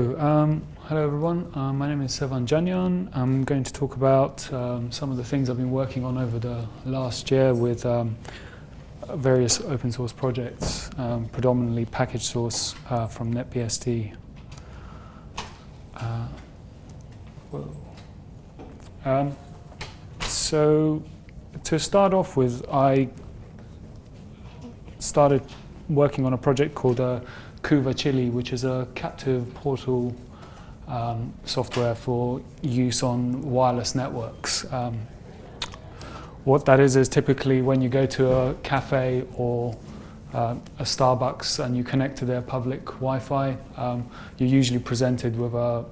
Um, hello everyone, uh, my name is Sevan Janiyan. I'm going to talk about um, some of the things I've been working on over the last year with um, various open source projects, um, predominantly package source uh, from NetBSD. Uh, um, so to start off with, I started working on a project called uh, CoovaChilli, which is a captive portal um, software for use on wireless networks. Um, what that is is typically when you go to a cafe or uh, a Starbucks and you connect to their public Wi-Fi, um, you're usually presented with a,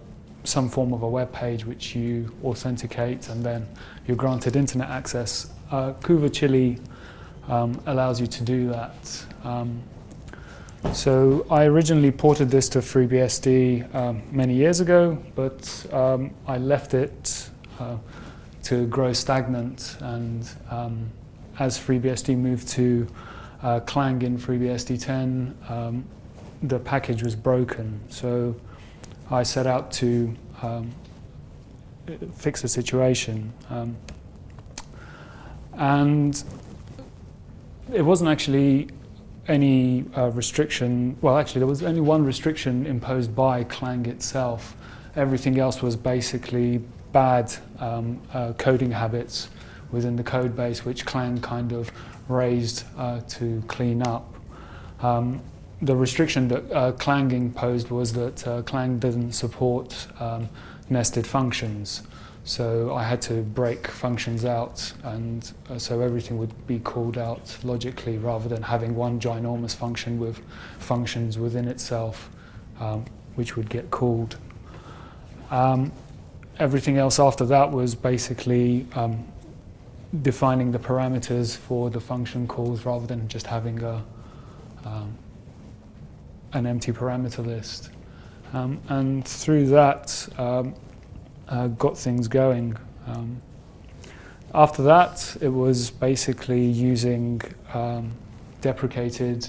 some form of a web page which you authenticate and then you're granted internet access. Uh, Chilli um, allows you to do that. So I originally ported this to FreeBSD um, many years ago, but um, I left it uh, to grow stagnant. And um, as FreeBSD moved to uh, Clang in FreeBSD 10, um, the package was broken. So I set out to um, fix the situation. Um, and it wasn't actually any uh, restriction, well actually there was only one restriction imposed by Clang itself. Everything else was basically bad um, uh, coding habits within the code base which Clang kind of raised uh, to clean up. Um, the restriction that uh, Clang imposed was that uh, Clang doesn't support um, nested functions. So I had to break functions out and uh, so everything would be called out logically rather than having one ginormous function with functions within itself um, which would get called. Um, everything else after that was basically um, defining the parameters for the function calls rather than just having a, um, an empty parameter list. Um, and through that, um, uh, got things going. Um, after that, it was basically using um, deprecated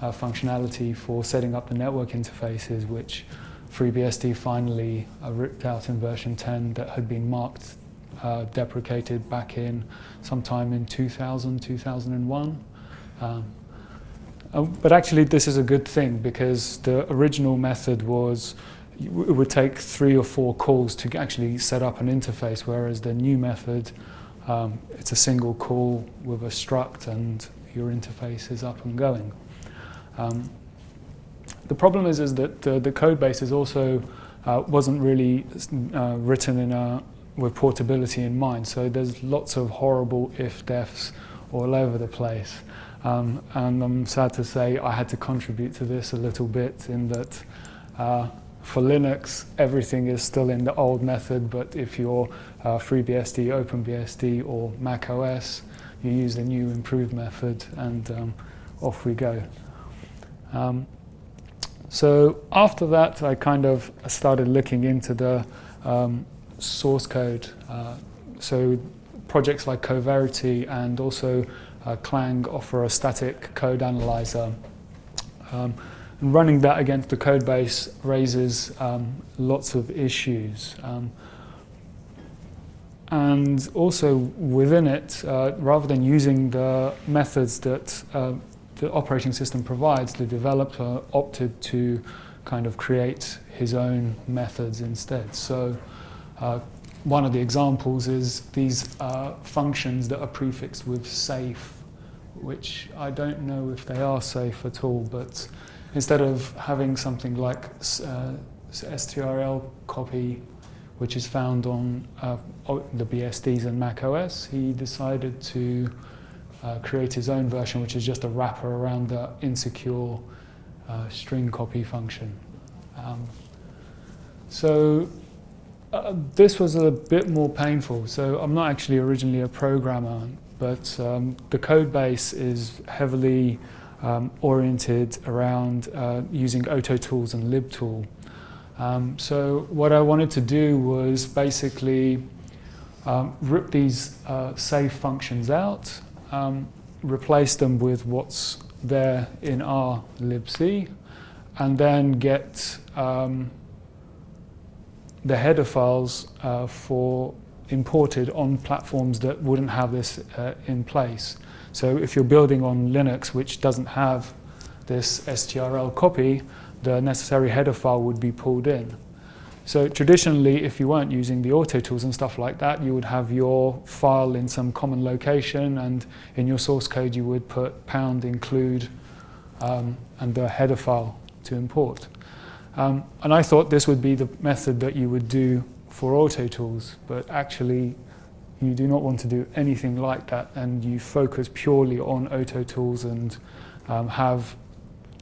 uh, functionality for setting up the network interfaces, which FreeBSD finally uh, ripped out in version 10 that had been marked uh, deprecated back in sometime in 2000, 2001. Um, uh, but actually this is a good thing because the original method was it would take three or four calls to actually set up an interface, whereas the new method, um, it's a single call with a struct and your interface is up and going. Um, the problem is, is that uh, the code base is also uh, wasn't really uh, written in a, with portability in mind, so there's lots of horrible if-defs all over the place. Um, and I'm sad to say I had to contribute to this a little bit in that uh, for Linux, everything is still in the old method, but if you're uh, FreeBSD, OpenBSD, or Mac OS, you use the new improved method, and um, off we go. Um, so after that, I kind of started looking into the um, source code. Uh, so projects like Coverity and also uh, Clang offer a static code analyzer. Um, running that against the code base raises um, lots of issues. Um, and also within it, uh, rather than using the methods that uh, the operating system provides, the developer opted to kind of create his own methods instead. So uh, one of the examples is these uh, functions that are prefixed with safe, which I don't know if they are safe at all, but instead of having something like uh, strl copy, which is found on uh, the BSDs and Mac OS, he decided to uh, create his own version, which is just a wrapper around the insecure uh, string copy function. Um, so uh, this was a bit more painful. So I'm not actually originally a programmer, but um, the code base is heavily um, oriented around uh, using Autotools and libtool. Um, so what I wanted to do was basically um, rip these uh, save functions out, um, replace them with what's there in our libc, and then get um, the header files uh, for imported on platforms that wouldn't have this uh, in place. So if you're building on Linux, which doesn't have this strl copy, the necessary header file would be pulled in. So traditionally, if you weren't using the auto tools and stuff like that, you would have your file in some common location and in your source code you would put pound include um, and the header file to import. Um, and I thought this would be the method that you would do for auto tools, but actually you do not want to do anything like that and you focus purely on auto tools and um, have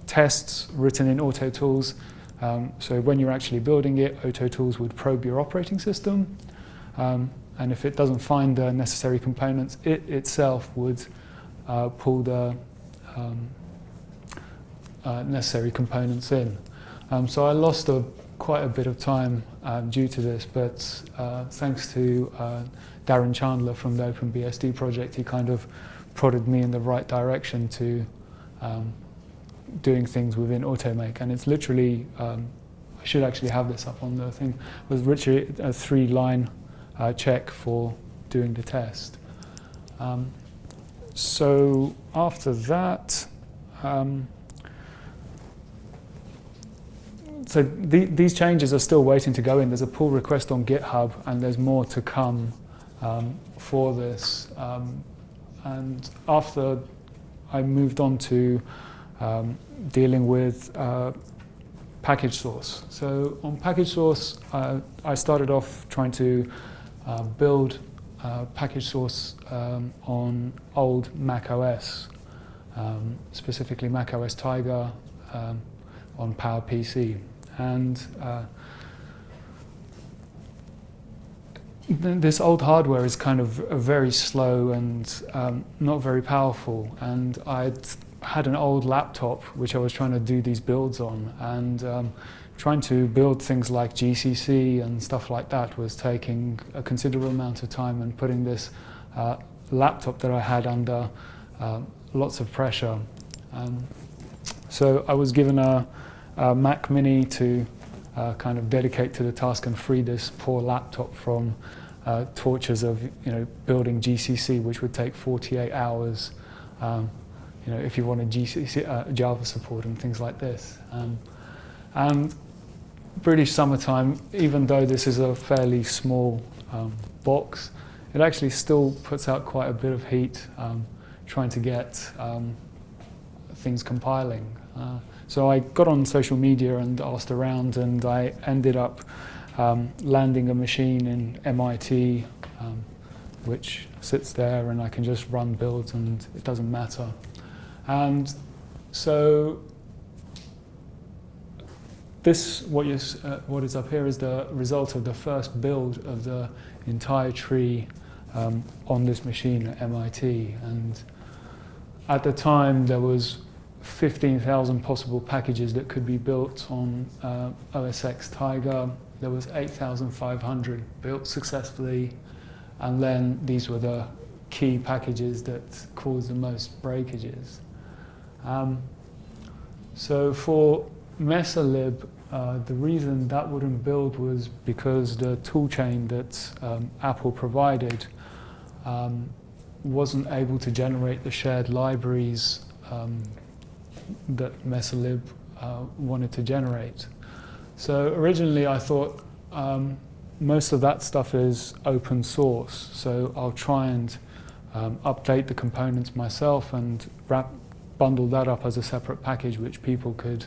tests written in auto tools. Um, so when you're actually building it, auto tools would probe your operating system. Um, and if it doesn't find the necessary components, it itself would uh, pull the um, uh, necessary components in. Um, so I lost a, quite a bit of time um, due to this, but uh, thanks to uh, Darren Chandler from the OpenBSD project, he kind of prodded me in the right direction to um, doing things within Automake. And it's literally, um, I should actually have this up on the thing, was literally a three-line uh, check for doing the test. Um, so after that, um, so the, these changes are still waiting to go in. There's a pull request on GitHub and there's more to come um, for this. Um, and after I moved on to um, dealing with uh, package source. So on package source, uh, I started off trying to uh, build uh, package source um, on old Mac OS, um, specifically Mac OS Tiger um, on PowerPC and uh, this old hardware is kind of very slow and um, not very powerful and I'd had an old laptop which I was trying to do these builds on and um, trying to build things like GCC and stuff like that was taking a considerable amount of time and putting this uh, laptop that I had under uh, lots of pressure. Um, so I was given a, uh, Mac Mini to uh, kind of dedicate to the task and free this poor laptop from uh, tortures of you know building GCC, which would take 48 hours. Um, you know, if you wanted GCC, uh, Java support and things like this. Um, and British summertime, even though this is a fairly small um, box, it actually still puts out quite a bit of heat um, trying to get um, things compiling. Uh, so I got on social media and asked around and I ended up um, landing a machine in MIT um, which sits there and I can just run builds and it doesn't matter. And so this, what, is, uh, what is up here is the result of the first build of the entire tree um, on this machine at MIT. And at the time there was 15,000 possible packages that could be built on uh, OS X Tiger. There was 8,500 built successfully, and then these were the key packages that caused the most breakages. Um, so for Mesalib, uh, the reason that wouldn't build was because the toolchain that um, Apple provided um, wasn't able to generate the shared libraries um, that Mesalib uh, wanted to generate. So originally I thought um, most of that stuff is open source, so I'll try and um, update the components myself and wrap, bundle that up as a separate package which people could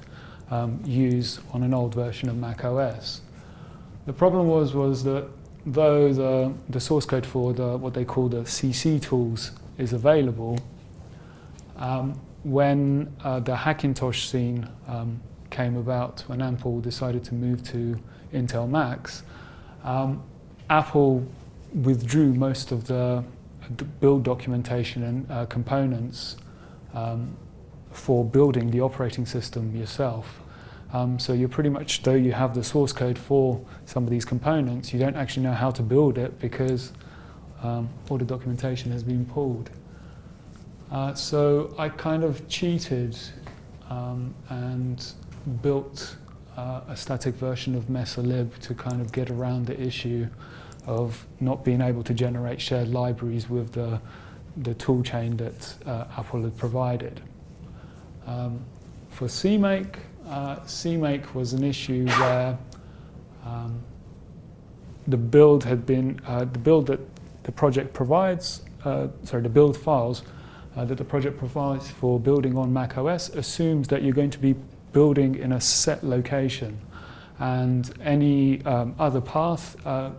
um, use on an old version of Mac OS. The problem was, was that though the, the source code for the, what they call the CC tools is available, um, when uh, the Hackintosh scene um, came about, when Apple decided to move to Intel Macs, um, Apple withdrew most of the build documentation and uh, components um, for building the operating system yourself. Um, so you're pretty much, though you have the source code for some of these components, you don't actually know how to build it because um, all the documentation has been pulled. Uh, so I kind of cheated um, and built uh, a static version of mesalib to kind of get around the issue of not being able to generate shared libraries with the, the tool chain that uh, Apple had provided. Um, for CMake, uh, CMake was an issue where um, the build had been, uh, the build that the project provides, uh, sorry, the build files uh, that the project provides for building on Mac OS assumes that you're going to be building in a set location and any um, other path uh,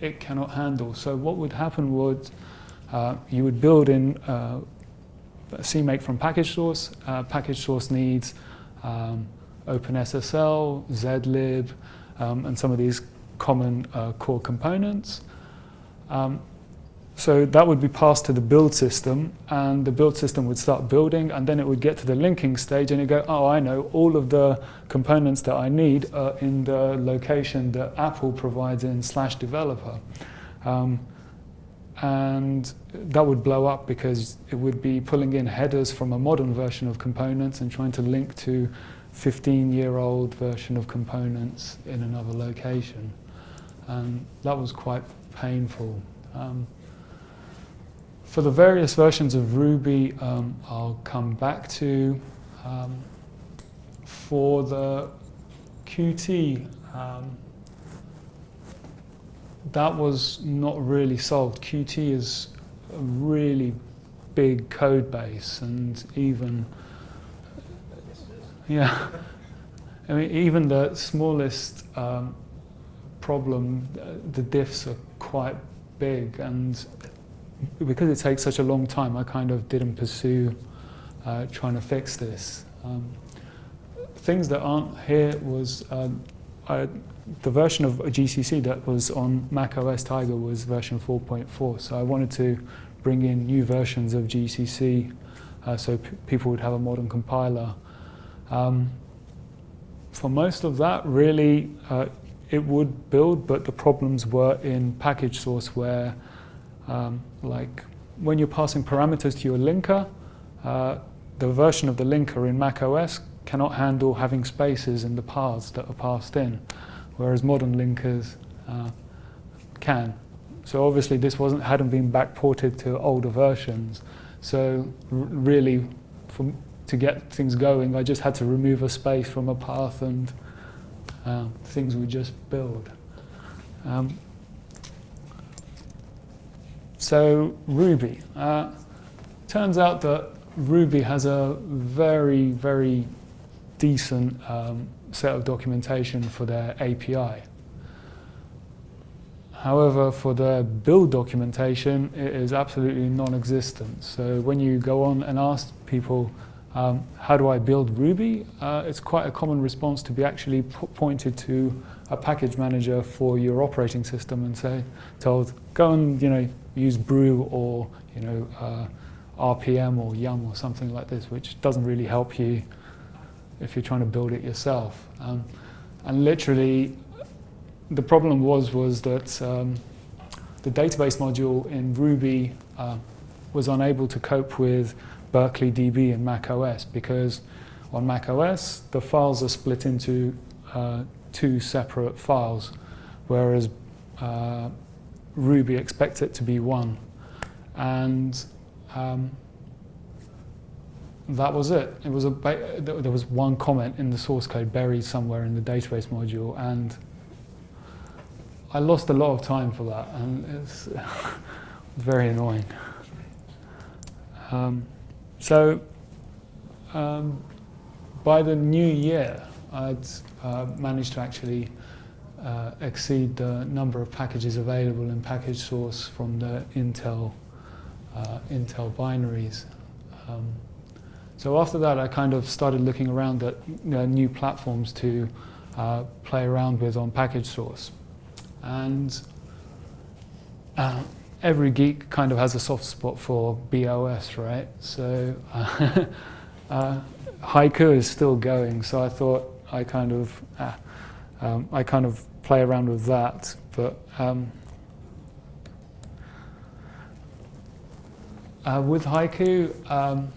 it cannot handle. So what would happen would uh, you would build in uh, CMake from package source. Uh, package source needs um, OpenSSL, zlib, um, and some of these common uh, core components. Um, so that would be passed to the build system, and the build system would start building, and then it would get to the linking stage, and it go, oh, I know, all of the components that I need are in the location that Apple provides in slash developer. Um, and that would blow up because it would be pulling in headers from a modern version of components and trying to link to 15-year-old version of components in another location. And that was quite painful. Um, for the various versions of Ruby, um, I'll come back to. Um, for the Qt, um, that was not really solved. Qt is a really big code base and even, yeah, I mean, even the smallest um, problem, uh, the diffs are quite big and because it takes such a long time, I kind of didn't pursue uh, trying to fix this. Um, things that aren't here was um, I, the version of GCC that was on Mac OS Tiger was version 4.4, so I wanted to bring in new versions of GCC uh, so people would have a modern compiler. Um, for most of that, really, uh, it would build, but the problems were in package source where um, like when you're passing parameters to your linker, uh, the version of the linker in Mac OS cannot handle having spaces in the paths that are passed in, whereas modern linkers uh, can. So obviously this wasn't hadn't been backported to older versions. So really, for, to get things going, I just had to remove a space from a path and uh, things would just build. Um, so Ruby. Uh, turns out that Ruby has a very, very decent um, set of documentation for their API. However, for their build documentation, it is absolutely non-existent. So when you go on and ask people, um, how do I build Ruby? Uh, it's quite a common response to be actually pointed to a package manager for your operating system and say, told, go and you know use brew or you know uh, RPM or Yum or something like this, which doesn't really help you if you're trying to build it yourself. Um, and literally, the problem was was that um, the database module in Ruby uh, was unable to cope with Berkeley DB and Mac OS because on Mac OS the files are split into uh, two separate files, whereas uh, Ruby expects it to be one. And um, that was it. It was a there was one comment in the source code buried somewhere in the database module, and I lost a lot of time for that, and it's very annoying. Um, so um, by the new year, I'd uh, managed to actually uh, exceed the number of packages available in package source from the Intel, uh, Intel binaries. Um, so after that, I kind of started looking around at new platforms to uh, play around with on package source. And uh, every geek kind of has a soft spot for BeOS, right? So uh, Haiku is still going, so I thought I kind of, ah, um, I kind of play around with that. But um, uh, with haiku, um,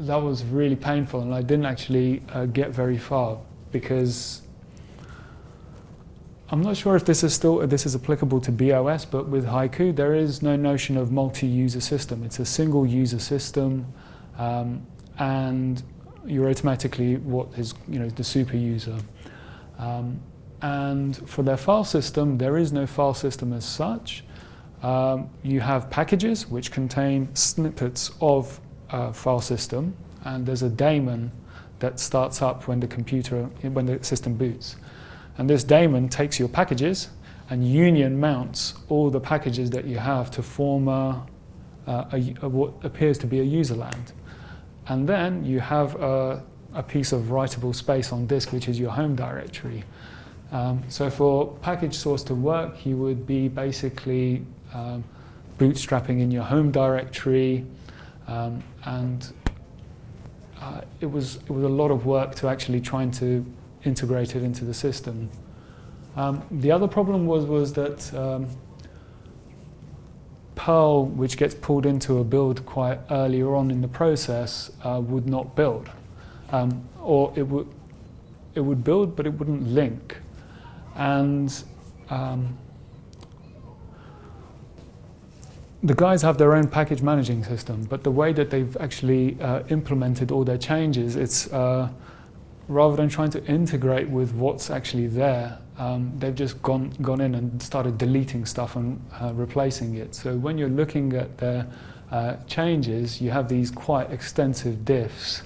that was really painful, and I didn't actually uh, get very far because I'm not sure if this is still this is applicable to BeOS, but with Haiku there is no notion of multi-user system. It's a single user system, um, and you're automatically what is you know the super user. Um, and for their file system, there is no file system as such. Um, you have packages which contain snippets of a file system, and there's a daemon that starts up when the computer when the system boots. And this daemon takes your packages and union mounts all the packages that you have to form a, a, a, what appears to be a user land. And then you have a, a, piece of writable space on disk, which is your home directory. Um, so for package source to work, you would be basically um, bootstrapping in your home directory, um, and uh, it was it was a lot of work to actually trying to integrate it into the system. Um, the other problem was was that um, Perl, which gets pulled into a build quite earlier on in the process, uh, would not build, um, or it would it would build, but it wouldn't link, and um, the guys have their own package managing system, but the way that they've actually uh, implemented all their changes, it's uh, rather than trying to integrate with what's actually there, um, they've just gone, gone in and started deleting stuff and uh, replacing it. So when you're looking at their uh, changes, you have these quite extensive diffs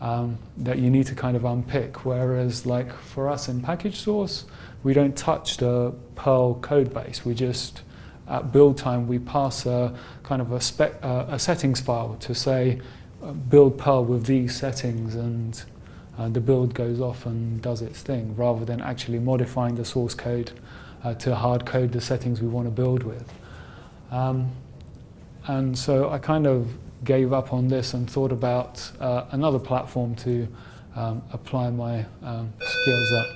um, that you need to kind of unpick. Whereas like for us in package source, we don't touch the Perl code base. We just, at build time, we pass a kind of a, spec, uh, a settings file to say, uh, build Perl with these settings and uh, the build goes off and does its thing rather than actually modifying the source code uh, to hard code the settings we want to build with. Um, and so I kind of gave up on this and thought about uh, another platform to um, apply my um, skills at.